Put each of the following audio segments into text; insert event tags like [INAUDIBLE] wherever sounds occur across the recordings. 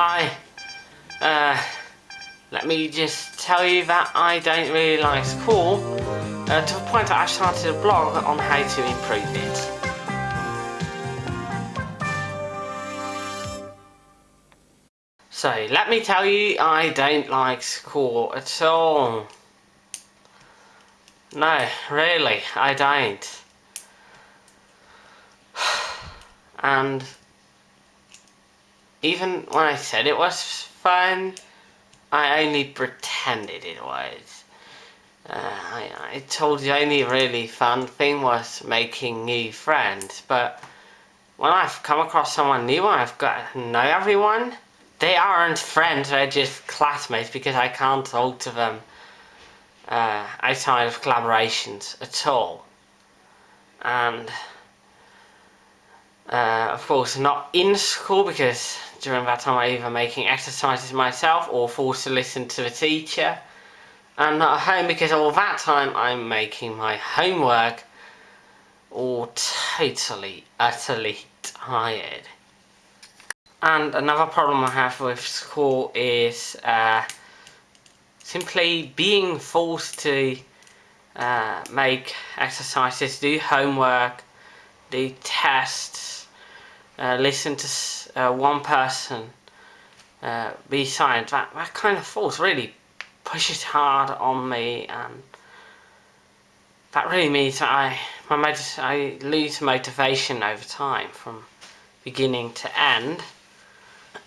Hi. Uh, let me just tell you that I don't really like school. Uh, to the point that I started a blog on how to improve it. So, let me tell you, I don't like school at all. No, really, I don't. [SIGHS] And even when I said it was fun, I only pretended it was. Uh, I, I told you the only really fun thing was making new friends, but when I've come across someone new I've got to know everyone, they aren't friends, they're just classmates because I can't talk to them uh, outside of collaborations at all. And uh, of course not in school because during that time I'm either making exercises myself or forced to listen to the teacher. And not at home because all that time I'm making my homework or totally, utterly tired. And another problem I have with school is uh, simply being forced to uh, make exercises, do homework, do tests, uh, listen to uh, one person uh, be silent. That, that kind of force really pushes hard on me and that really means that I, my I lose motivation over time from beginning to end. [COUGHS]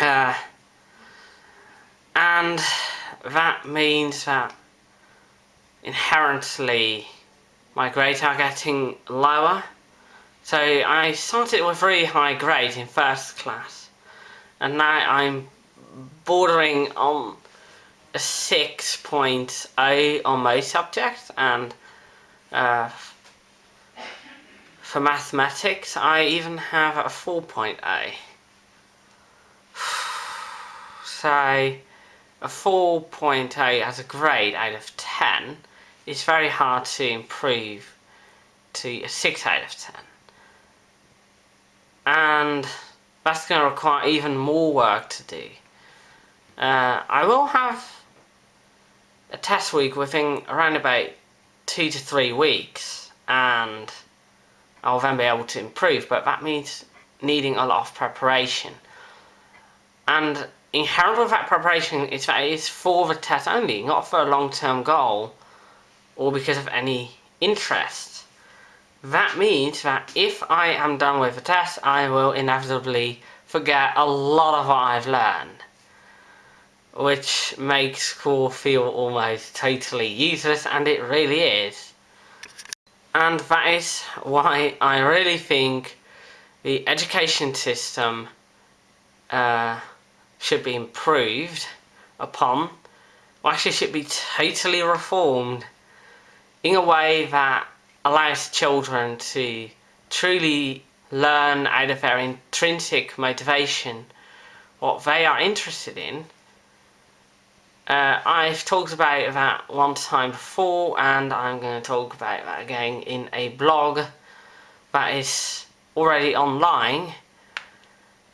uh, and that means that inherently my grades are getting lower. So I started with really high grades in first class and now I'm bordering on a 6.0 on most subjects and uh, for mathematics I even have a 4.0 [SIGHS] so a 4.0 as a grade out of 10 is very hard to improve to a 6 out of 10 and that's going to require even more work to do. Uh, I will have a test week within around about two to three weeks and I'll then be able to improve but that means needing a lot of preparation. And inherent with that preparation is that it is for the test only not for a long-term goal or because of any interest that means that if I am done with the test I will inevitably forget a lot of what I've learned which makes school feel almost totally useless and it really is. And that is why I really think the education system uh, should be improved upon, or actually should be totally reformed in a way that allows children to truly learn out of their intrinsic motivation what they are interested in uh, I've talked about that one time before and I'm going to talk about that again in a blog that is already online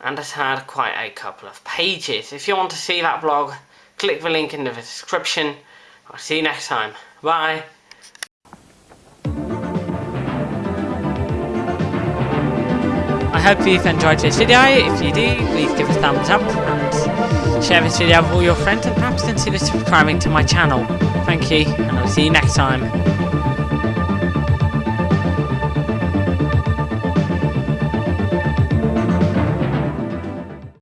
and has had quite a couple of pages. If you want to see that blog, click the link in the description. I'll see you next time. Bye! Hope you've enjoyed this video. If you do, please give a thumbs up and share this video with all your friends and perhaps consider subscribing to my channel. Thank you and I'll see you next time.